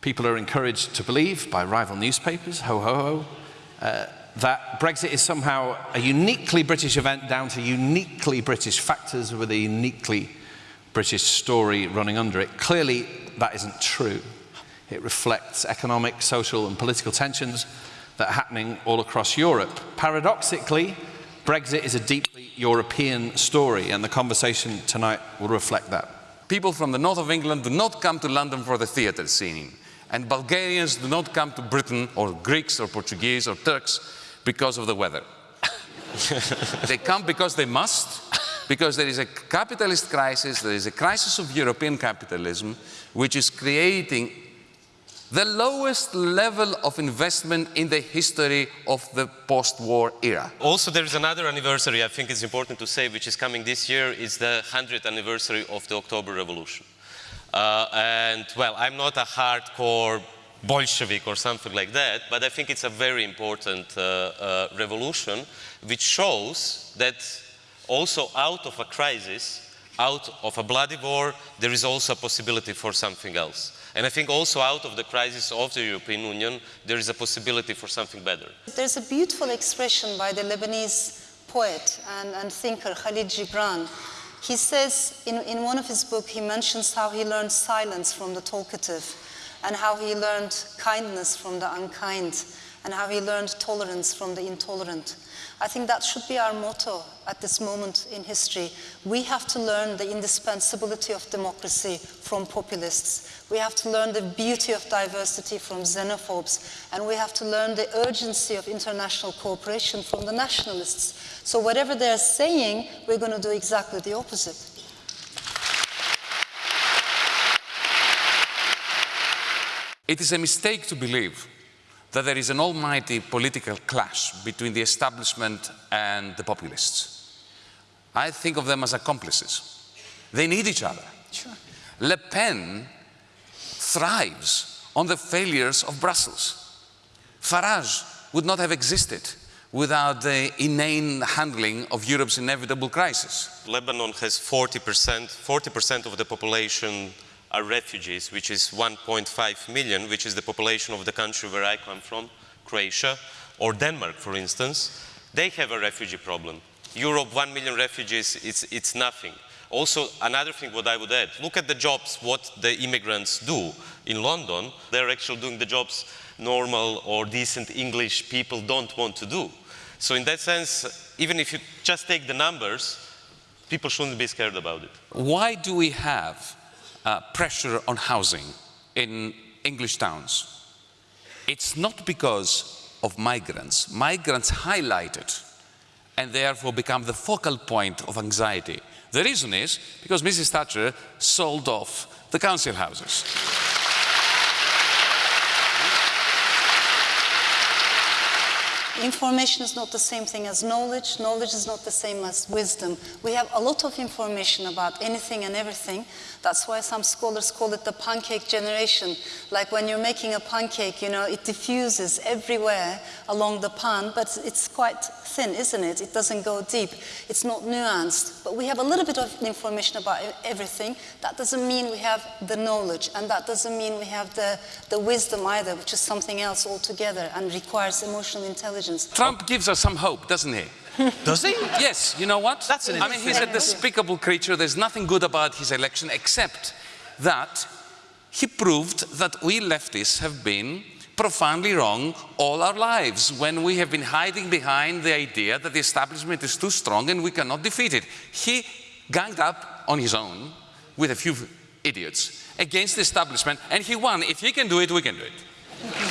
People are encouraged to believe by rival newspapers, ho ho ho, uh, that Brexit is somehow a uniquely British event down to uniquely British factors with a uniquely British story running under it. Clearly, that isn't true. It reflects economic, social and political tensions that are happening all across Europe. Paradoxically, Brexit is a deeply European story and the conversation tonight will reflect that. People from the north of England do not come to London for the theatre scene and Bulgarians do not come to Britain or Greeks or Portuguese or Turks because of the weather. they come because they must, because there is a capitalist crisis, there is a crisis of European capitalism, which is creating the lowest level of investment in the history of the post-war era. Also, there is another anniversary I think it's important to say, which is coming this year, is the 100th anniversary of the October Revolution. Uh, and, well, I'm not a hardcore Bolshevik or something like that, but I think it's a very important uh, uh, revolution which shows that also out of a crisis, out of a bloody war, there is also a possibility for something else. And I think also out of the crisis of the European Union, there is a possibility for something better. There's a beautiful expression by the Lebanese poet and, and thinker Khalil Gibran. He says in, in one of his books, he mentions how he learned silence from the talkative and how he learned kindness from the unkind and how he learned tolerance from the intolerant. I think that should be our motto at this moment in history. We have to learn the indispensability of democracy from populists. We have to learn the beauty of diversity from xenophobes. And we have to learn the urgency of international cooperation from the nationalists. So whatever they're saying, we're going to do exactly the opposite. It is a mistake to believe that there is an almighty political clash between the establishment and the populists. I think of them as accomplices. They need each other. Sure. Le Pen thrives on the failures of Brussels. Farage would not have existed without the inane handling of Europe's inevitable crisis. Lebanon has 40%, 40% of the population are refugees, which is 1.5 million, which is the population of the country where I come from, Croatia, or Denmark, for instance, they have a refugee problem. Europe, 1 million refugees, it's, it's nothing. Also, another thing what I would add, look at the jobs, what the immigrants do in London. They're actually doing the jobs normal or decent English people don't want to do. So in that sense, even if you just take the numbers, people shouldn't be scared about it. Why do we have uh, pressure on housing in English towns. It's not because of migrants. Migrants highlight it and therefore become the focal point of anxiety. The reason is because Mrs. Thatcher sold off the council houses. Information is not the same thing as knowledge. Knowledge is not the same as wisdom. We have a lot of information about anything and everything. That's why some scholars call it the pancake generation. Like when you're making a pancake, you know, it diffuses everywhere along the pan, but it's quite thin, isn't it? It doesn't go deep. It's not nuanced. But we have a little bit of information about everything. That doesn't mean we have the knowledge, and that doesn't mean we have the, the wisdom either, which is something else altogether and requires emotional intelligence. Trump gives us some hope, doesn't he? Does he? Yes, you know what? That's an I mean, he's a despicable creature. There's nothing good about his election except that he proved that we leftists have been profoundly wrong all our lives when we have been hiding behind the idea that the establishment is too strong and we cannot defeat it. He ganged up on his own with a few idiots against the establishment and he won. If he can do it, we can do it.